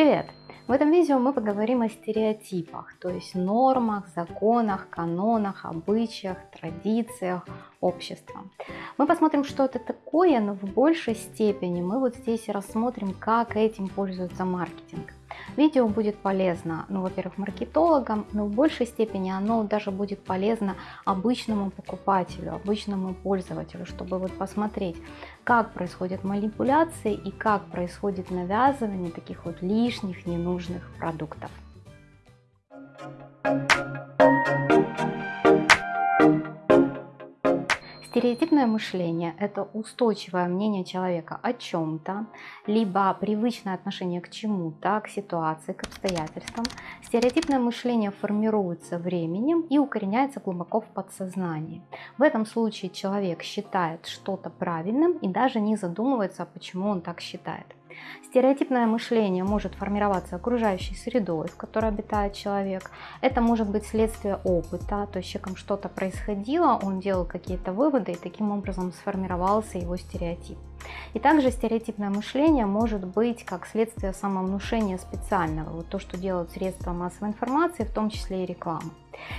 Привет! В этом видео мы поговорим о стереотипах, то есть нормах, законах, канонах, обычаях, традициях общества. Мы посмотрим, что это такое, но в большей степени мы вот здесь рассмотрим, как этим пользуется маркетинг. Видео будет полезно, ну, во-первых, маркетологам, но в большей степени оно даже будет полезно обычному покупателю, обычному пользователю, чтобы вот посмотреть, как происходят манипуляции и как происходит навязывание таких вот лишних, ненужных продуктов. Стереотипное мышление – это устойчивое мнение человека о чем-то, либо привычное отношение к чему-то, к ситуации, к обстоятельствам. Стереотипное мышление формируется временем и укореняется глубоко в подсознании. В этом случае человек считает что-то правильным и даже не задумывается, почему он так считает. Стереотипное мышление может формироваться окружающей средой, в которой обитает человек. Это может быть следствие опыта, то есть с человеком что-то происходило, он делал какие-то выводы и таким образом сформировался его стереотип. И также стереотипное мышление может быть как следствие самовнушения специального, вот то, что делают средства массовой информации, в том числе и реклама.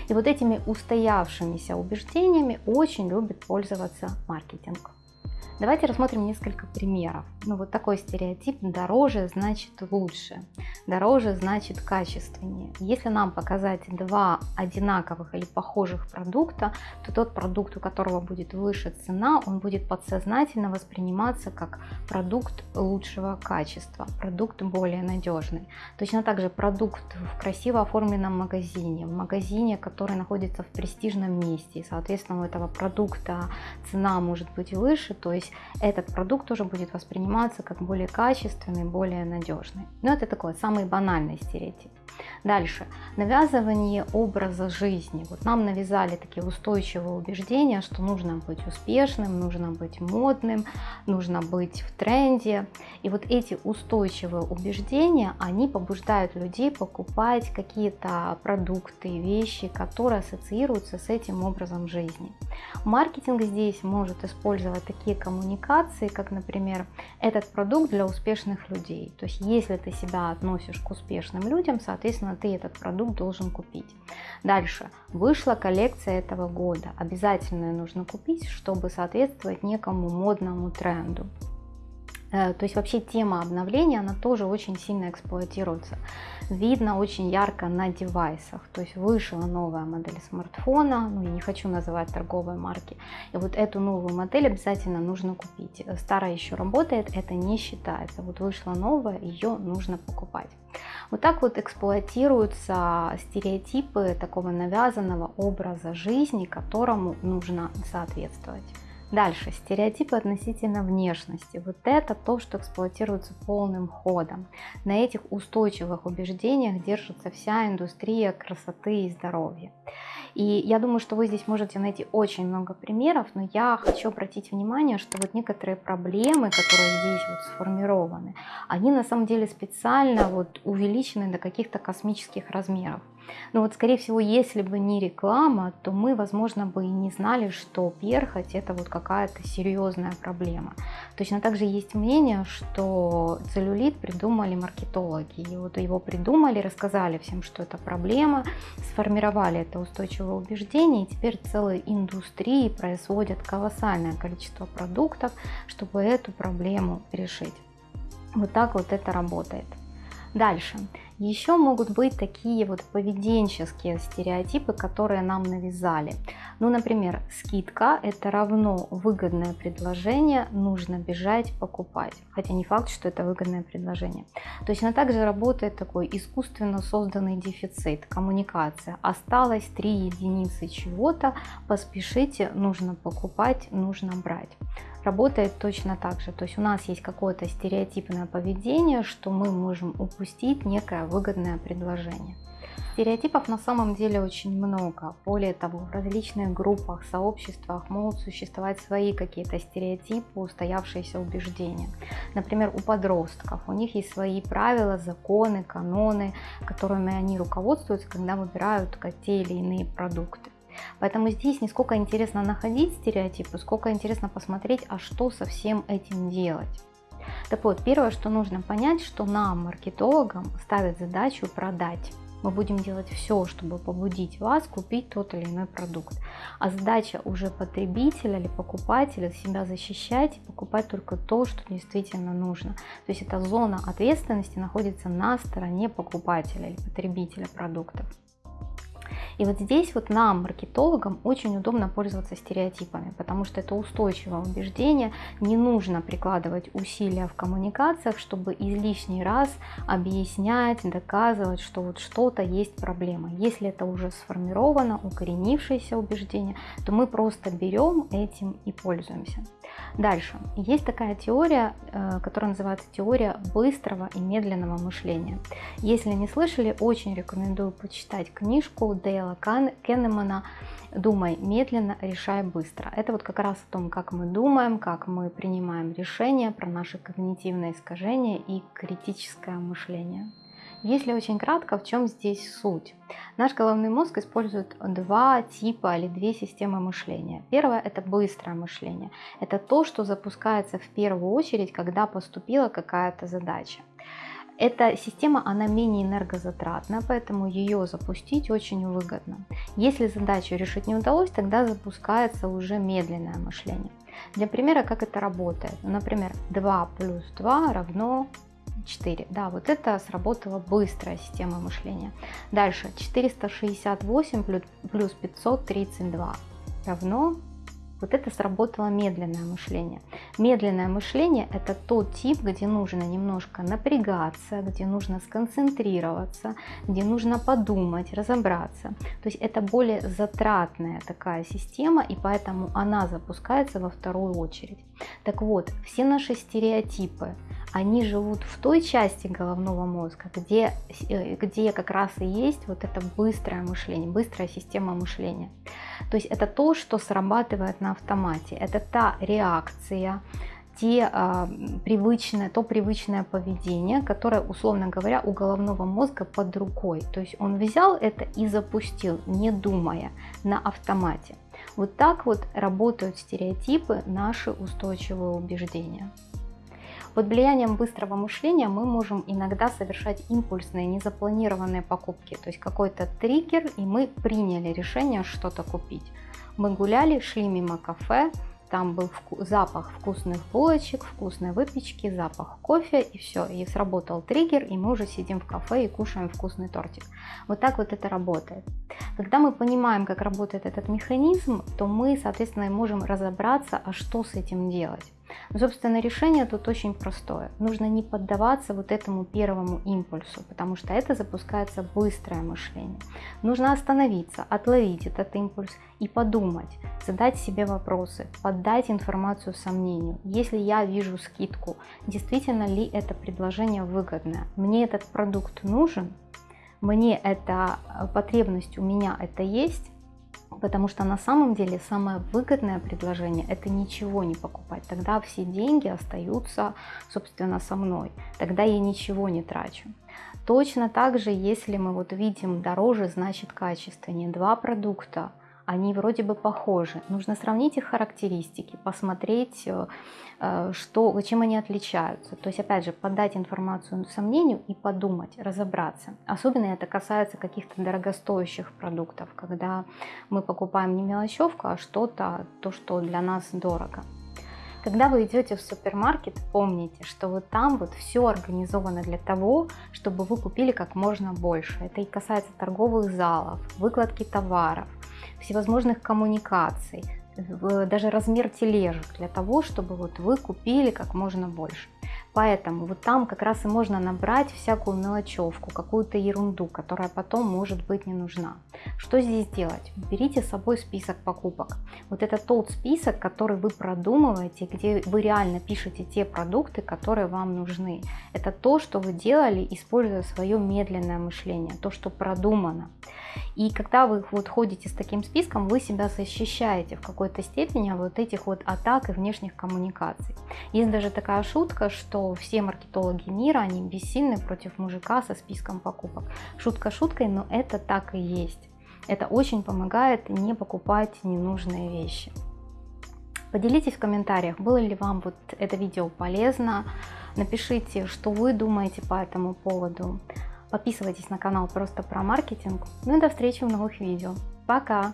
И вот этими устоявшимися убеждениями очень любит пользоваться маркетинг. Давайте рассмотрим несколько примеров. Ну вот такой стереотип дороже значит лучше, дороже значит качественнее. Если нам показать два одинаковых или похожих продукта, то тот продукт, у которого будет выше цена, он будет подсознательно восприниматься как продукт лучшего качества, продукт более надежный. Точно так же продукт в красиво оформленном магазине, в магазине, который находится в престижном месте, и соответственно у этого продукта цена может быть выше, то есть этот продукт тоже будет восприниматься как более качественный, более надежный. Но это такой самый банальный стереотип. Дальше. Навязывание образа жизни. Вот нам навязали такие устойчивые убеждения, что нужно быть успешным, нужно быть модным, нужно быть в тренде. И вот эти устойчивые убеждения, они побуждают людей покупать какие-то продукты, вещи, которые ассоциируются с этим образом жизни. Маркетинг здесь может использовать такие коммуникации, как, например, этот продукт для успешных людей. То есть, если ты себя относишь к успешным людям, соответственно, ты этот продукт должен купить. Дальше. Вышла коллекция этого года. Обязательно нужно купить, чтобы соответствовать некому модному тренду. Э, то есть вообще тема обновления, она тоже очень сильно эксплуатируется. Видно очень ярко на девайсах. То есть вышла новая модель смартфона, ну я не хочу называть торговые марки. И вот эту новую модель обязательно нужно купить. Старая еще работает, это не считается. Вот вышла новая, ее нужно покупать. Вот так вот эксплуатируются стереотипы такого навязанного образа жизни, которому нужно соответствовать. Дальше, стереотипы относительно внешности. Вот это то, что эксплуатируется полным ходом. На этих устойчивых убеждениях держится вся индустрия красоты и здоровья. И я думаю, что вы здесь можете найти очень много примеров, но я хочу обратить внимание, что вот некоторые проблемы, которые здесь вот сформированы, они на самом деле специально вот увеличены до каких-то космических размеров. Но вот, скорее всего, если бы не реклама, то мы, возможно, бы и не знали, что перхоть это вот какая-то серьезная проблема. Точно так же есть мнение, что целлюлит придумали маркетологи. И вот его придумали, рассказали всем, что это проблема, сформировали это устойчивое убеждение, и теперь целые индустрии производят колоссальное количество продуктов, чтобы эту проблему решить. Вот так вот это работает. Дальше. Еще могут быть такие вот поведенческие стереотипы, которые нам навязали. Ну, например, скидка – это равно выгодное предложение, нужно бежать покупать. Хотя не факт, что это выгодное предложение. Точно так же работает такой искусственно созданный дефицит, коммуникация. Осталось 3 единицы чего-то, поспешите, нужно покупать, нужно брать работает точно так же. То есть у нас есть какое-то стереотипное поведение, что мы можем упустить некое выгодное предложение. Стереотипов на самом деле очень много. Более того, в различных группах, сообществах могут существовать свои какие-то стереотипы, устоявшиеся убеждения. Например, у подростков. У них есть свои правила, законы, каноны, которыми они руководствуются, когда выбирают те или иные продукты. Поэтому здесь не сколько интересно находить стереотипы, сколько интересно посмотреть, а что со всем этим делать. Так вот, первое, что нужно понять, что нам, маркетологам, ставят задачу продать. Мы будем делать все, чтобы побудить вас купить тот или иной продукт. А задача уже потребителя или покупателя себя защищать и покупать только то, что действительно нужно. То есть эта зона ответственности находится на стороне покупателя или потребителя продуктов. И вот здесь вот нам, маркетологам, очень удобно пользоваться стереотипами, потому что это устойчивое убеждение, не нужно прикладывать усилия в коммуникациях, чтобы излишний раз объяснять, доказывать, что вот что-то есть проблема. Если это уже сформировано, укоренившееся убеждение, то мы просто берем этим и пользуемся. Дальше. Есть такая теория, э, которая называется теория быстрого и медленного мышления. Если не слышали, очень рекомендую почитать книжку Дейла Кеннемана «Думай медленно, решай быстро». Это вот как раз о том, как мы думаем, как мы принимаем решения, про наши когнитивные искажения и критическое мышление. Если очень кратко, в чем здесь суть? Наш головной мозг использует два типа или две системы мышления. Первое – это быстрое мышление. Это то, что запускается в первую очередь, когда поступила какая-то задача. Эта система, она менее энергозатратна, поэтому ее запустить очень выгодно. Если задачу решить не удалось, тогда запускается уже медленное мышление. Для примера, как это работает. Например, 2 плюс 2 равно 4. Да, вот это сработала быстрая система мышления. Дальше 468 плюс 532 равно вот это сработало медленное мышление. Медленное мышление – это тот тип, где нужно немножко напрягаться, где нужно сконцентрироваться, где нужно подумать, разобраться. То есть это более затратная такая система, и поэтому она запускается во вторую очередь. Так вот, все наши стереотипы, они живут в той части головного мозга, где, э, где как раз и есть вот это быстрое мышление, быстрая система мышления. То есть это то, что срабатывает на автомате, это та реакция, те, а, привычное, то привычное поведение, которое, условно говоря, у головного мозга под рукой. То есть он взял это и запустил, не думая, на автомате. Вот так вот работают стереотипы, наши устойчивые убеждения. Под влиянием быстрого мышления мы можем иногда совершать импульсные, незапланированные покупки. То есть какой-то триггер, и мы приняли решение что-то купить. Мы гуляли, шли мимо кафе, там был вку запах вкусных булочек, вкусной выпечки, запах кофе и все. И сработал триггер, и мы уже сидим в кафе и кушаем вкусный тортик. Вот так вот это работает. Когда мы понимаем, как работает этот механизм, то мы, соответственно, можем разобраться, а что с этим делать. Но, собственно, решение тут очень простое. Нужно не поддаваться вот этому первому импульсу, потому что это запускается быстрое мышление. Нужно остановиться, отловить этот импульс и подумать, задать себе вопросы, поддать информацию сомнению. Если я вижу скидку, действительно ли это предложение выгодное? Мне этот продукт нужен? Мне эта э, потребность у меня это есть? Потому что на самом деле самое выгодное предложение – это ничего не покупать. Тогда все деньги остаются, собственно, со мной. Тогда я ничего не трачу. Точно так же, если мы вот видим дороже, значит качественнее. Два продукта они вроде бы похожи. Нужно сравнить их характеристики, посмотреть, э, э, что, чем они отличаются. То есть, опять же, подать информацию сомнению и подумать, разобраться. Особенно это касается каких-то дорогостоящих продуктов, когда мы покупаем не мелочевку, а что-то, то, что для нас дорого. Когда вы идете в супермаркет, помните, что вот там вот все организовано для того, чтобы вы купили как можно больше. Это и касается торговых залов, выкладки товаров, всевозможных коммуникаций, даже размер тележек для того, чтобы вот вы купили как можно больше. Поэтому вот там как раз и можно набрать всякую мелочевку, какую-то ерунду, которая потом может быть не нужна. Что здесь делать? Берите с собой список покупок. Вот это тот список, который вы продумываете, где вы реально пишете те продукты, которые вам нужны. Это то, что вы делали, используя свое медленное мышление, то, что продумано. И когда вы вот ходите с таким списком, вы себя защищаете в какой-то степени от вот этих вот атак и внешних коммуникаций. Есть даже такая шутка, все маркетологи мира, они бессильны против мужика со списком покупок. Шутка шуткой, но это так и есть. Это очень помогает не покупать ненужные вещи. Поделитесь в комментариях, было ли вам вот это видео полезно. Напишите, что вы думаете по этому поводу. Подписывайтесь на канал просто про маркетинг. Ну и до встречи в новых видео. Пока!